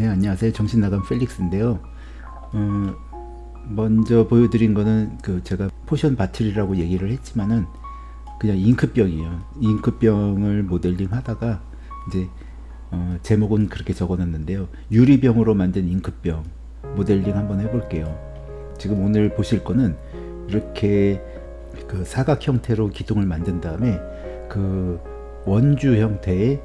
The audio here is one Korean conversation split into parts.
네 안녕하세요. 정신나간 펠릭스인데요. 어, 먼저 보여드린 거는 그 제가 potion bottle이라고 얘기를 했지만은 그냥 잉크병이에요. 잉크병을 모델링 하다가 이제 어, 제목은 그렇게 적어 놨는데요. 유리병으로 만든 잉크병 모델링 한번 해볼게요. 지금 오늘 보실 거는 이렇게 그 사각 형태로 기둥을 만든 다음에 그 원주 형태의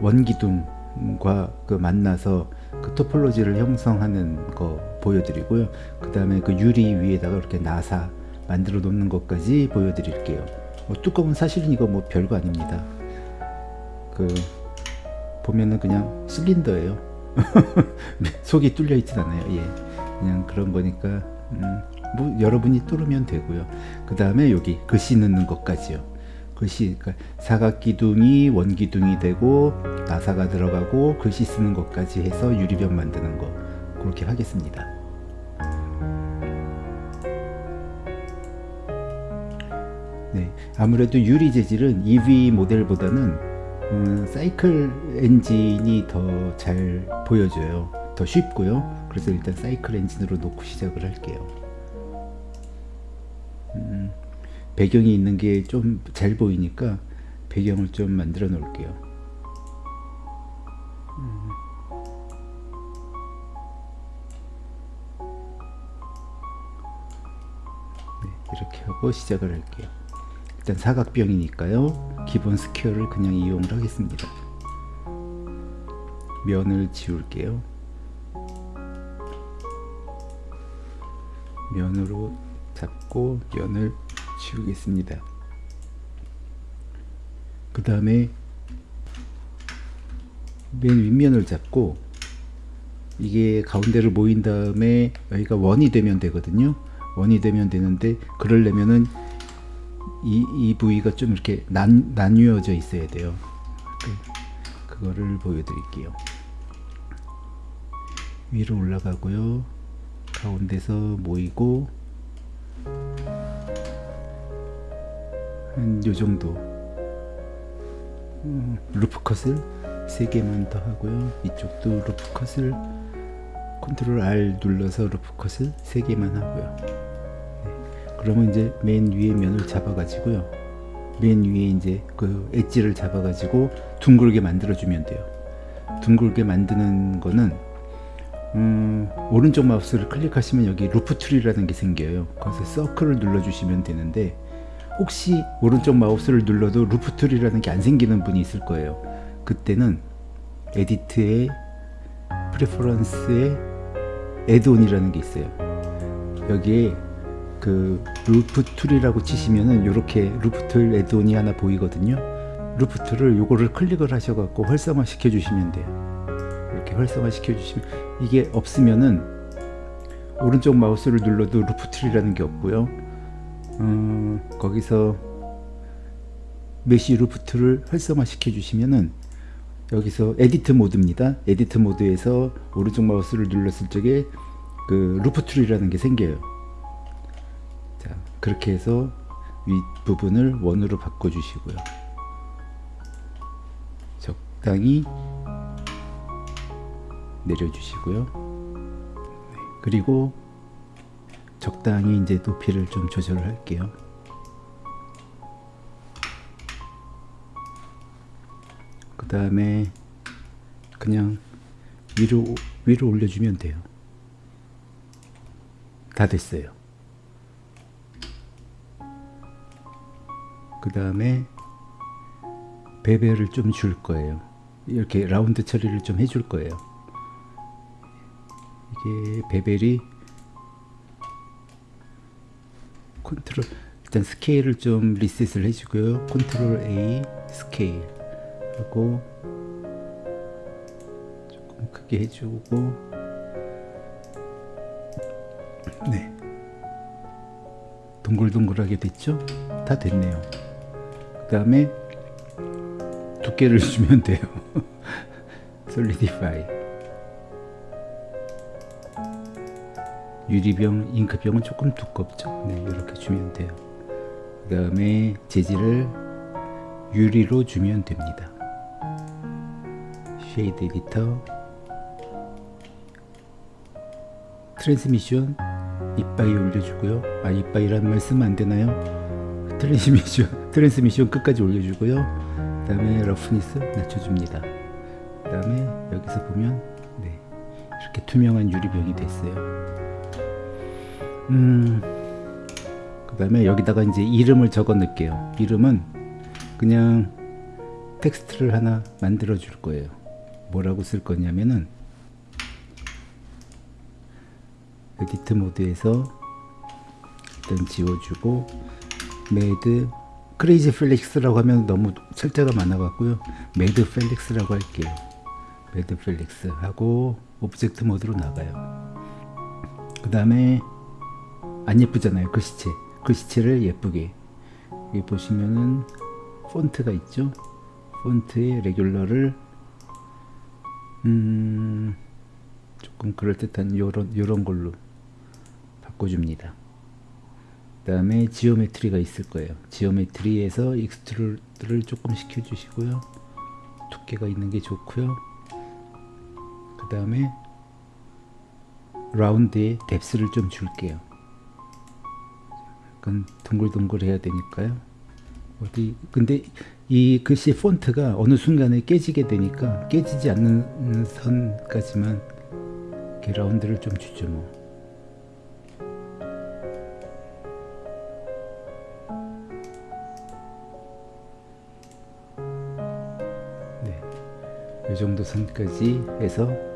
원기둥 과그 만나서 그 토폴로지를 형성하는 거 보여드리고요. 그 다음에 그 유리 위에다가 이렇게 나사 만들어 놓는 것까지 보여드릴게요. 뭐 뚜껑은 사실은 이거 뭐 별거 아닙니다. 그 보면은 그냥 실린더예요. 속이 뚫려 있진 않아요. 예, 그냥 그런 거니까 음, 뭐 여러분이 뚫으면 되고요. 그 다음에 여기 글씨 넣는 것까지요. 글씨 그러니까 사각기둥이 원기둥이 되고 나사가 들어가고 글씨 쓰는 것까지 해서 유리병 만드는 거 그렇게 하겠습니다. 네 아무래도 유리 재질은 EV 모델보다는 음, 사이클 엔진이 더 잘 보여져요. 더 쉽고요. 그래서 일단 사이클 엔진으로 놓고 시작을 할게요 배경이 있는 게 좀 잘 보이니까 배경을 좀 만들어 놓을게요. 네, 이렇게 하고 시작을 할게요. 일단 사각병이니까요. 기본 square를 그냥 이용을 하겠습니다. 면을 지울게요. 면으로 잡고 면을 지우겠습니다. 그 다음에 맨 윗면을 잡고 이게 가운데를 모인 다음에 여기가 원이 되면 되거든요. 원이 되면 되는데 그러려면은 이, 이 부위가 좀 이렇게 난, 나뉘어져 있어야 돼요. 그, 그거를 보여드릴게요. 위로 올라가고요. 가운데서 모이고 한 요정도. 음, loop cut을 3개만 더 하고요. 이쪽도 loop cut을 컨트롤 R 눌러서 루프컷을 3개만 하고요. 네. 그러면 이제 맨 위에 면을 잡아 가지고요. 맨 위에 이제 그 엣지를 잡아 가지고 둥글게 만들어 주면 돼요. 둥글게 만드는 거는 음, 오른쪽 마우스를 클릭하시면 여기 loop tool이라는 게 생겨요. 거기서 circle을 눌러 주시면 되는데 혹시 오른쪽 마우스를 눌러도 loop tool이라는 게 안 생기는 분이 있을 거예요. 그때는 edit에 preference에 add-on이라는 게 있어요. 여기에 그 loop tool이라고 치시면은 이렇게 loop tool add-on이 하나 보이거든요. loop tool을 요거를 클릭을 하셔 갖고 활성화 시켜 주시면 돼요. 이렇게 활성화 시켜 주시면 이게 없으면은 오른쪽 마우스를 눌러도 loop tool이라는 게 없고요 음, 거기서 mesh loop tool을 활성화 시켜 주시면은 여기서 edit mode입니다. edit mode에서 오른쪽 마우스를 눌렀을 적에 그 loop tool이라는 게 생겨요. 자 그렇게 해서 윗부분을 원으로 바꿔 주시고요. 적당히 내려 주시고요. 네, 그리고 적당히 이제 높이를 좀 조절을 할게요. 그 다음에 그냥 위로 위로 올려주면 돼요. 다 됐어요. 그 다음에 bevel을 좀 줄 거예요. 이렇게 라운드 처리를 좀 해줄 거예요. 이게 bevel이 control 일단 스케일을 좀 리셋을 해주고요. control A scale. 하고 조금 크게 해주고. 네. 동글동글하게 됐죠? 다 됐네요. 그 다음에 두께를 주면 돼요. 솔리디파이 유리병, 잉크병은 조금 두껍죠. 네, 이렇게 주면 돼요. 그 다음에 재질을 유리로 주면 됩니다. shader editor transmission 이빠이 올려주고요. 아 이빠이라는 말 쓰면 안 되나요? transmission transmission 끝까지 올려주고요. 그 다음에 roughness 낮춰줍니다. 그 다음에 여기서 보면 네 이렇게 투명한 유리병이 됐어요. 음 그 다음에 여기다가 이제 이름을 적어 넣을게요. 이름은 그냥 텍스트를 하나 만들어 줄 거예요. 뭐라고 쓸 거냐면은 edit mode에서 일단 지워주고 mad crazy 펠릭스라고 하면 너무 철자가 많아 갖고요 mad 펠릭스라고 할게요 mad 펠릭스 하고 object mode로 나가요 그 다음에 안 예쁘잖아요 글씨체 글씨체를 예쁘게 여기 보시면은 폰트가 있죠 폰트의 regular를 음 조금 그럴듯한 요런 요런 걸로 바꿔줍니다. 그 다음에 geometry가 있을 거예요. geometry에서 extrude를 조금 시켜주시고요. 두께가 있는 게 좋고요. 그 다음에 라운드에 뎁스를 좀 줄게요. 약간 둥글둥글 해야 되니까요. 어디 근데 이 글씨 폰트가 어느 순간에 깨지게 되니까 깨지지 않는 선까지만 이렇게 라운드를 좀 주죠 뭐. 네, 이 정도 선까지 해서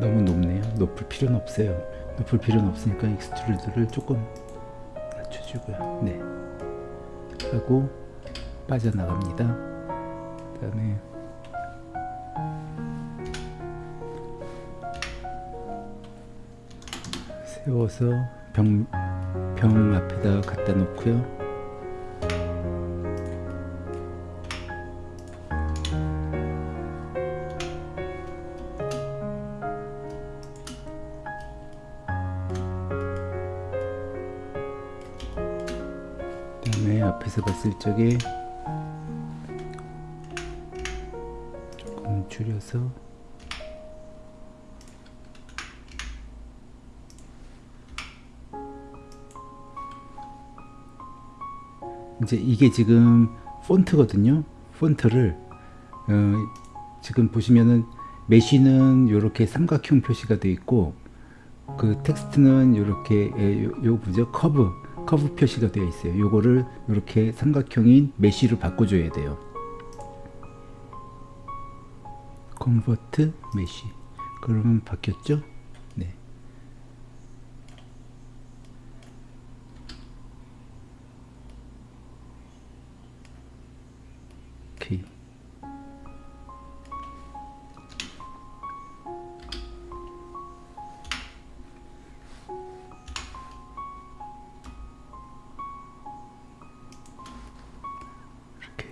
너무 높네요. 높을 필요는 없어요. 높을 필요는 없으니까 extrude를 조금 낮춰주고요. 네, 하고 빠져나갑니다. 그 다음에 세워서 병, 병 앞에다 갖다 놓고요. 봤을 적에 조금 줄여서 이제 이게 지금 폰트거든요. 폰트를 어, 지금 보시면은 mesh는 이렇게 삼각형 표시가 되어 있고 그 텍스트는 이렇게 요, 요 뭐죠 커브 커브 표시가 되어 있어요. 요거를 이렇게 삼각형인 mesh로 바꿔줘야 돼요. convert mesh 그러면 바뀌었죠?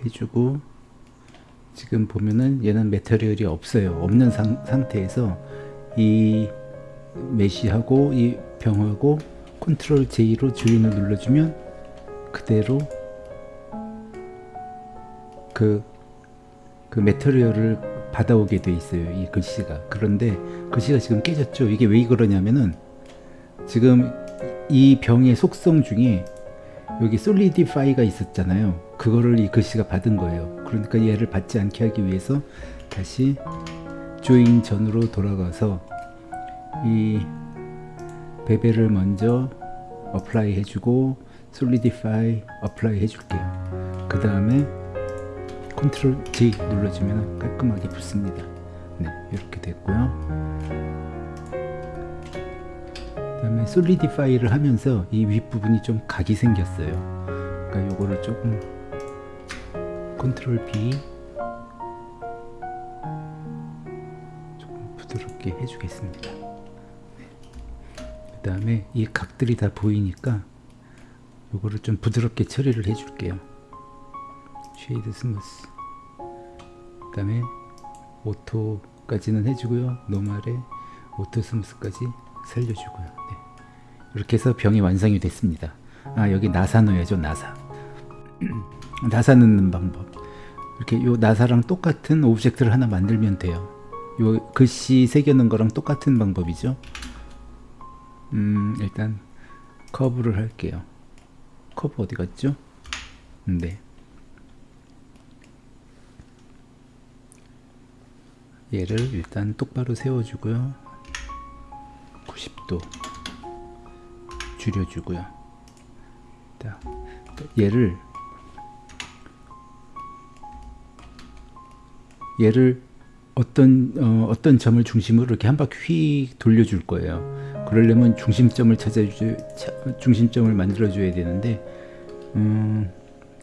해주고 지금 보면은 얘는 메테리얼이 없어요. 없는 상, 상태에서 이 메시하고 이 병하고 컨트롤 J로 주인을 눌러주면 그대로 그, 그 메테리얼을 받아오게 돼 있어요. 이 글씨가. 그런데 글씨가 지금 깨졌죠. 이게 왜 그러냐면은 지금 이 병의 속성 중에 여기 solidify가 있었잖아요. 그거를 이 글씨가 받은 거예요. 그러니까 얘를 받지 않게 하기 위해서 다시 join 전으로 돌아가서 이 bevel을 먼저 apply 해주고 solidify apply 해줄게요. 그 다음에 Control J 눌러주면 깔끔하게 붙습니다. 네, 이렇게 됐고요. 그 다음에 solidify를 하면서 이 윗부분이 좀 각이 생겼어요. 그러니까 요거를 조금 Control B 조금 부드럽게 해주겠습니다. 네. 그 다음에 이 각들이 다 보이니까 요거를 좀 부드럽게 처리를 해줄게요. shade smooth 그 다음에 auto까지는 해주고요. normal에 auto smooth까지 살려주고요. 네. 이렇게 해서 병이 완성이 됐습니다. 아 여기 나사 넣어야죠 나사 나사 넣는 방법 이렇게 요 나사랑 똑같은 object를 하나 만들면 돼요 요 글씨 새겨놓은 거랑 똑같은 방법이죠. 음, 일단 커브를 할게요. 커브 어디 갔죠? 네. 얘를 일단 똑바로 세워주고요. 90도 줄여주고요. 자, 얘를 얘를 어떤 어, 어떤 점을 중심으로 이렇게 한 바퀴 휙 돌려줄 거예요. 그러려면 중심점을 찾아주 중심점을 만들어줘야 되는데 음,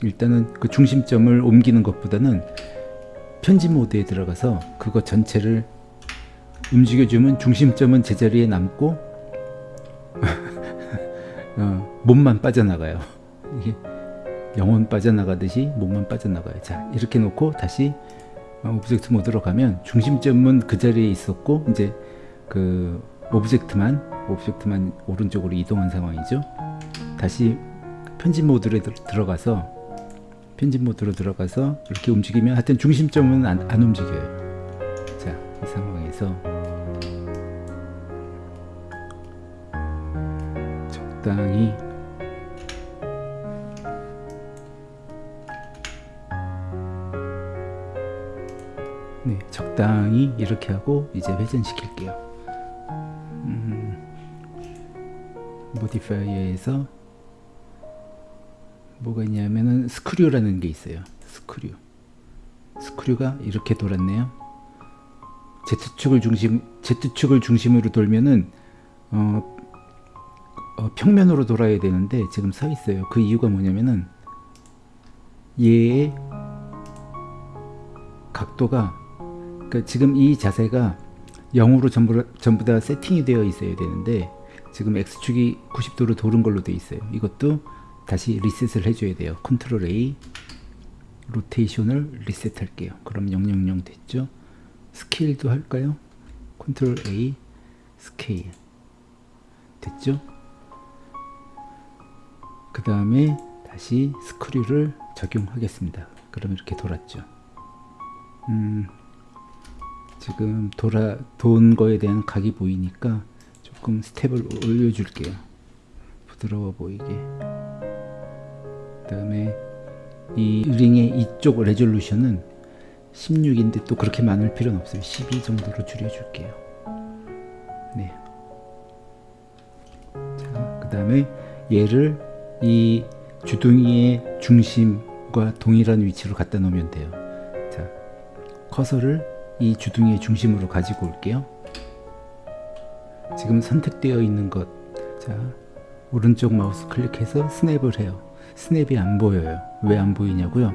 일단은 그 중심점을 옮기는 것보다는 편집 모드에 들어가서 그거 전체를 움직여주면 중심점은 제자리에 남고 몸만 빠져나가요. 이게 영혼 빠져나가듯이 몸만 빠져나가요. 자 이렇게 놓고 다시 object 모드로 가면 중심점은 그 자리에 있었고 이제 그 object만 object만 오른쪽으로 이동한 상황이죠. 다시 편집 모드로 들어가서 편집 모드로 들어가서 이렇게 움직이면 하여튼 중심점은 안, 안 움직여요. 자, 이 상황에서 적당히 네, 적당히 이렇게 하고 이제 회전시킬게요. 음, modifier에서 뭐가 있냐면은 screw라는 게 있어요. Screw. Screw가 이렇게 돌았네요. Z축을 중심 Z축을 중심으로 돌면은 어, 어, 평면으로 돌아야 되는데 지금 서 있어요. 그 이유가 뭐냐면은 얘의 각도가 그러니까 지금 이 자세가 0으로 전부, 전부 다 세팅이 되어 있어야 되는데 지금 X축이 90도로 도는 걸로 되어 있어요. 이것도 다시 리셋을 해줘야 돼요. 컨트롤 A 로테이션을 리셋할게요. 그럼 000 됐죠? 스케일도 할까요? Control A scale 됐죠? 그 다음에 다시 screw를 적용하겠습니다. 그럼 이렇게 돌았죠. 음, 지금 돌아 돈 거에 대한 각이 보이니까 조금 스텝을 올려줄게요. 부드러워 보이게. 그 다음에 이 링의 이쪽 레졸루션은 16인데 또 그렇게 많을 필요는 없어요 12 정도로 줄여줄게요 네. 자, 그 다음에 얘를 이 주둥이의 중심과 동일한 위치로 갖다 놓으면 돼요 자, 커서를 이 주둥이의 중심으로 가지고 올게요 지금 선택되어 있는 것 자, 오른쪽 마우스 클릭해서 스냅을 해요 스냅이 안 보여요. 왜 안 보이냐고요?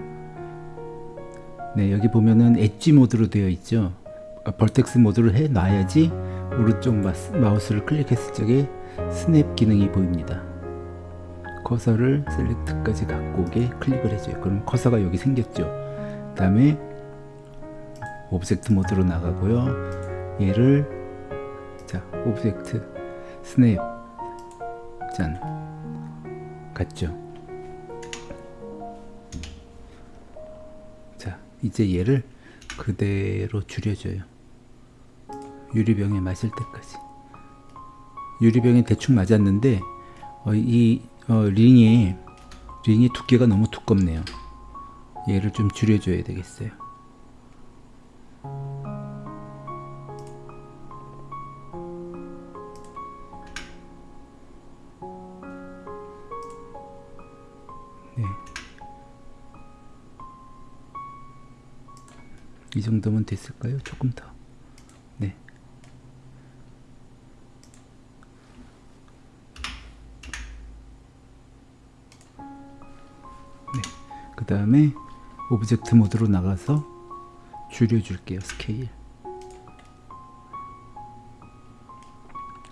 네, 여기 보면은 엣지 모드로 되어 있죠. 아, vertex 모드를 해 놔야지 오른쪽 마우스를 클릭했을 적에 스냅 기능이 보입니다. 커서를 select까지 갖고 오게 클릭을 해줘요. 그럼 커서가 여기 생겼죠. 그 다음에 object 모드로 나가고요. 얘를 자 object snap 짠 갔죠. 이제 얘를 그대로 줄여줘요. 유리병에 맞을 때까지. 유리병에 대충 맞았는데 어, 이 어, 링이 링이 두께가 너무 두껍네요. 얘를 좀 줄여줘야 되겠어요. 정도면 됐을까요? 조금 더. 네. 네. 그 다음에 object 모드로 나가서 줄여줄게요. 스케일.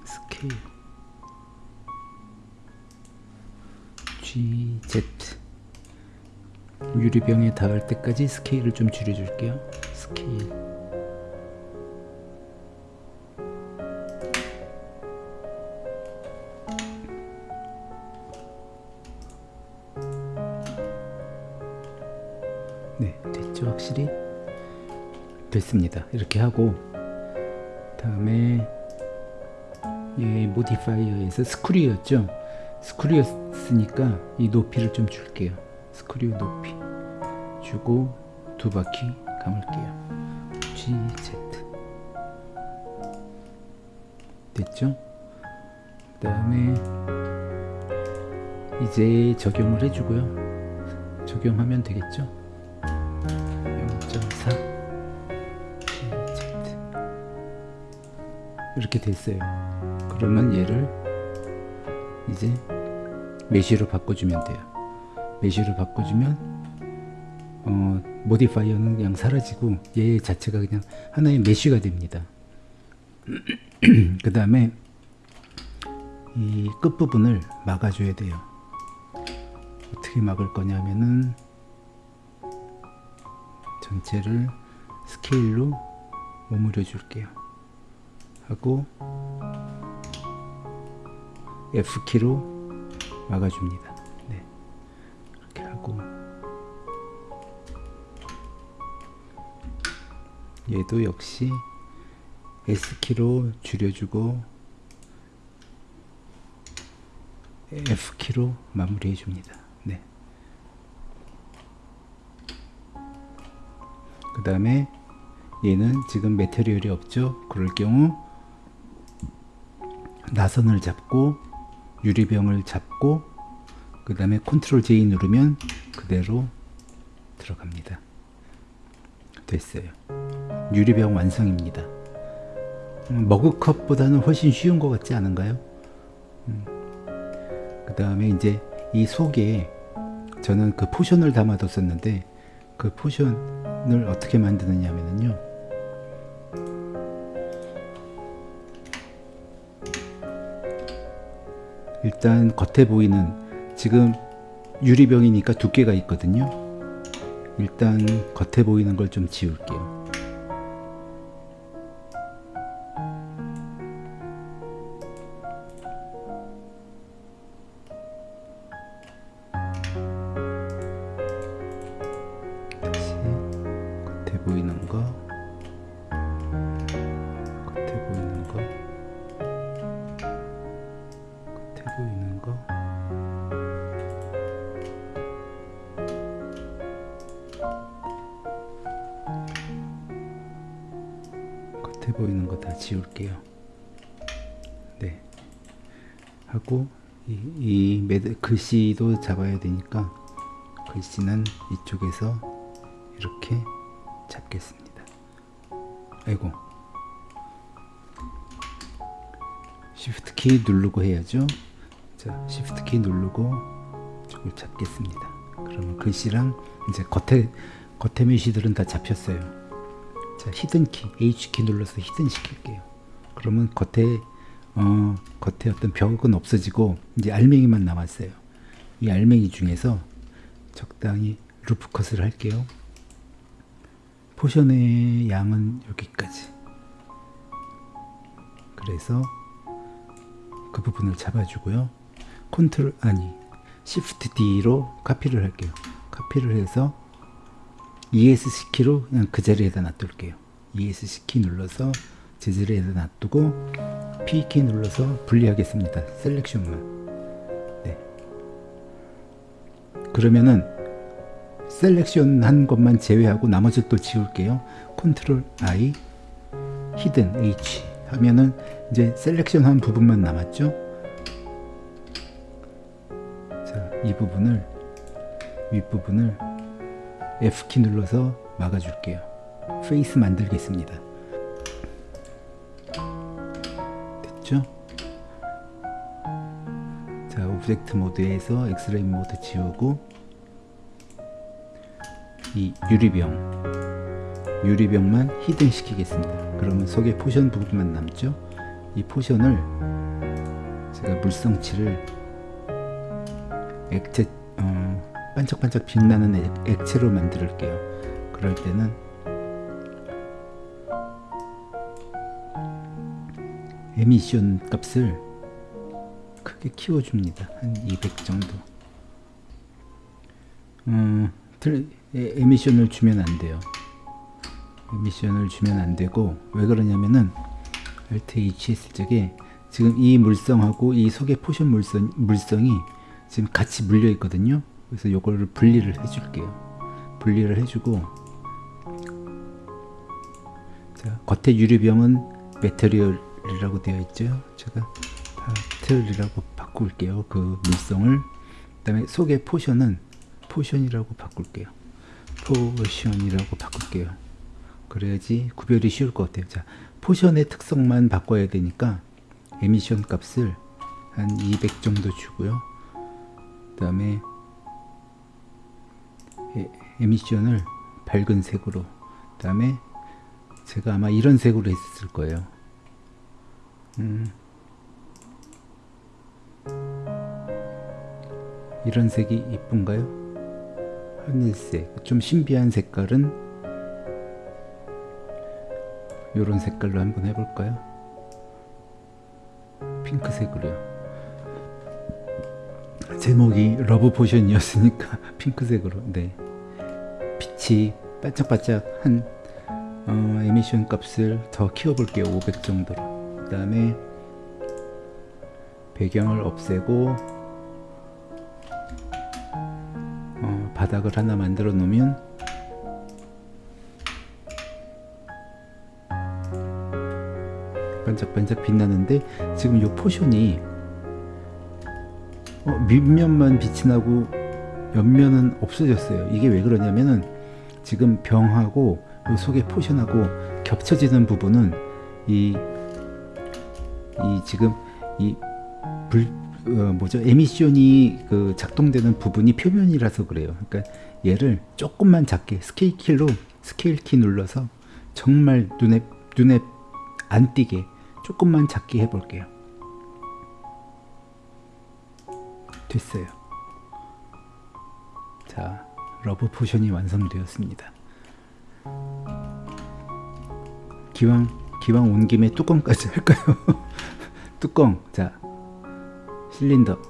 스케일. GZ. 유리병에 닿을 때까지 스케일을 좀 줄여줄게요. 스케일. 네 됐죠 확실히? 됐습니다. 이렇게 하고 다음에 이 모디파이어에서 스크류였죠? 스크류였으니까 이 높이를 좀 줄게요. 스크류 높이. 주고 두 바퀴 감을게요. GZ 됐죠? 그 다음에 이제 적용을 해주고요. 적용하면 되겠죠? 0.4 GZ 이렇게 됐어요. 그러면 얘를 이제 mesh로 바꿔주면 돼요. mesh로 바꿔주면 어, modifier는 그냥 사라지고 얘 자체가 그냥 하나의 mesh가 됩니다. 그 다음에 이 끝부분을 막아줘야 돼요. 어떻게 막을 거냐면은 전체를 스케일로 머무려 줄게요. 하고 F키로 막아줍니다. 네. 이렇게 하고 얘도 역시 S키로 줄여주고 F키로 마무리해 줍니다. 네. 그 다음에 얘는 지금 메테리얼이 없죠? 그럴 경우 나선을 잡고 유리병을 잡고 그 다음에 컨트롤 J 누르면 그대로 들어갑니다. 됐어요 유리병 완성입니다. 음, 머그컵보다는 훨씬 쉬운 것 같지 않은가요? 음. 그 다음에 이제 이 속에 저는 그 potion을 담아뒀었는데 그 potion을 어떻게 만드느냐 면요. 일단 겉에 보이는 지금 유리병이니까 두께가 있거든요. 일단 겉에 보이는 걸 좀 지울게요 겉에 보이는 거 다 지울게요. 네. 하고 이, 이 글씨도 잡아야 되니까 글씨는 이쪽에서 이렇게 잡겠습니다. 아이고. Shift 키 누르고 해야죠. 자 Shift 키 누르고 이쪽을 잡겠습니다. 그러면 글씨랑 이제 겉에 겉에 mesh들은 다 잡혔어요 자 hidden 키 H 키 눌러서 hidden 시킬게요. 그러면 겉에 어 겉에 어떤 벽은 없어지고 이제 알맹이만 남았어요. 이 알맹이 중에서 적당히 loop cut을 할게요. potion의 양은 여기까지. 그래서 그 부분을 잡아주고요. 컨트롤 아니 Shift D로 카피를 할게요. 카피를 해서 ESC 키로 그냥 그 자리에다 놔둘게요. ESC 키 눌러서 제 자리에다 놔두고 P 키 눌러서 분리하겠습니다. selection만. 네. 그러면은 selection 한 것만 제외하고 나머지 또 지울게요. 컨트롤 I hidden H 하면은 이제 selection 한 부분만 남았죠? 자 이 부분을 윗부분을 F키 눌러서 막아줄게요. face 만들겠습니다. 됐죠? 자 object 모드에서 엑스레이 모드 지우고 이 유리병 유리병만 hidden 시키겠습니다. 그러면 속에 potion 부분만 남죠? 이 potion을 제가 물성치를 액체 어, 반짝반짝 빛나는 액, 액체로 만들게요 그럴 때는 emission 값을 크게 키워줍니다 한 200 정도 음, emission을 주면 안 돼요. emission을 주면 안 되고 왜 그러냐면은 Alt H 했을 적에 지금 이 물성하고 이 속의 potion 물성, 물성이 지금 같이 물려 있거든요. 그래서 요거를 분리를 해줄게요. 분리를 해주고 자 겉에 유리병은 material이라고 되어 있죠. 제가 bottle이라고 바꿀게요. 그 물성을 그 다음에 속의 potion은 potion이라고 바꿀게요. potion이라고 바꿀게요. 그래야지 구별이 쉬울 것 같아요. 자, potion의 특성만 바꿔야 되니까 emission 값을 한 200 정도 주고요. 그 다음에 emission을 밝은 색으로 그 다음에 제가 아마 이런 색으로 했을 거예요. 음. 이런 색이 이쁜가요? 하늘색 좀 신비한 색깔은 이런 색깔로 한번 해볼까요? 핑크색으로요 제목이 love potion이었으니까 핑크색으로 네. 빛이 반짝반짝한 어, emission 값을 더 키워볼게요. 500 정도로. 그 다음에 배경을 없애고 바닥을 하나 만들어 놓으면 반짝반짝 빛나는데 지금 이 potion이 어, 밑면만 빛이 나고 옆면은 없어졌어요 이게 왜 그러냐면은 지금 병하고 이 속의 potion하고 겹쳐지는 부분은 이, 이 지금 이 불, 어, 뭐죠 emission이 그 작동되는 부분이 표면이라서 그래요. 그러니까 얘를 조금만 작게 스케일 키로 스케일 키 눌러서 정말 눈에 눈에 안 띄게 조금만 작게 해볼게요. 됐어요. 자, love potion이 완성되었습니다. 기왕 기왕 온 김에 뚜껑까지 할까요? 뚜껑. 자, 실린더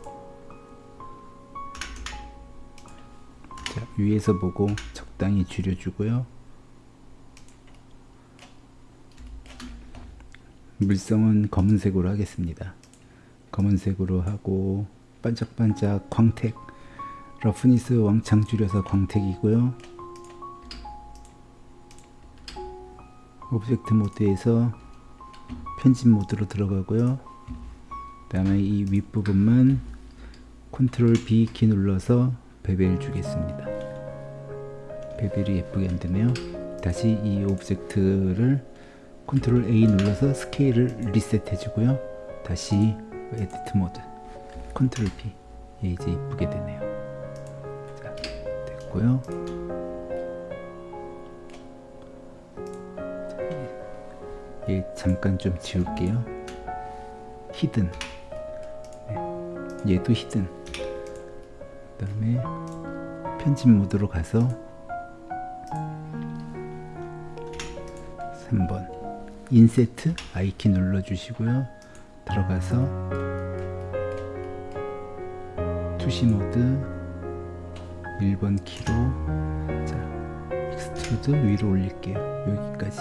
자, 위에서 보고 적당히 줄여주고요 물성은 검은색으로 하겠습니다 검은색으로 하고 반짝반짝 광택. roughness 왕창 줄여서 광택이고요. object 모드에서 편집 모드로 들어가고요. 그 다음에 이 윗부분만 컨트롤 B 키 눌러서 bevel 주겠습니다. bevel이 예쁘게 안되네요. 다시 이 object를 컨트롤 A 눌러서 스케일을 리셋 해 주고요. 다시 edit 모드 컨트롤 B. 예, 이제 이쁘게 되네요. 자 됐고요. 예, 잠깐 좀 지울게요. hidden. 얘도 hidden. 그 다음에 편집 모드로 가서 3번. inset I키 눌러주시고요. 들어가서 투시 모드 1번 키로 자 extrude 위로 올릴게요. 여기까지.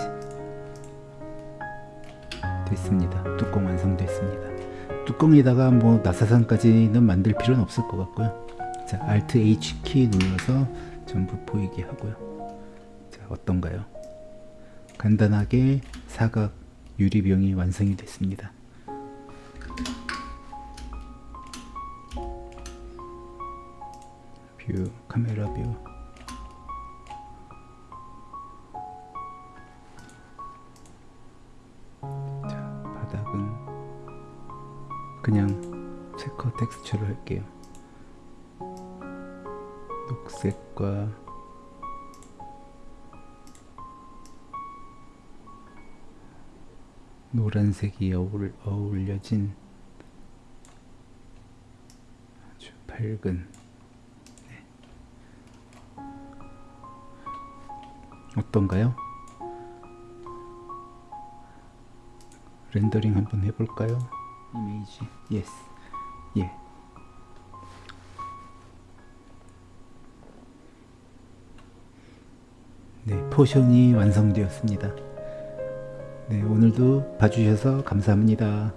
됐습니다. 뚜껑 완성됐습니다. 뚜껑에다가 뭐 나사산까지는 만들 필요는 없을 것 같고요. 자 Alt H 키 눌러서 전부 보이게 하고요. 자 어떤가요? 간단하게 사각 유리병이 완성이 됐습니다 뷰 카메라 뷰 그냥 체커 텍스처를 할게요. 녹색과 노란색이 어울, 어울려진 아주 밝은 어떤가요? 렌더링 한번 해볼까요? 이미지 yes 예 네, potion이 완성되었습니다. 네, 오늘도 봐주셔서 감사합니다.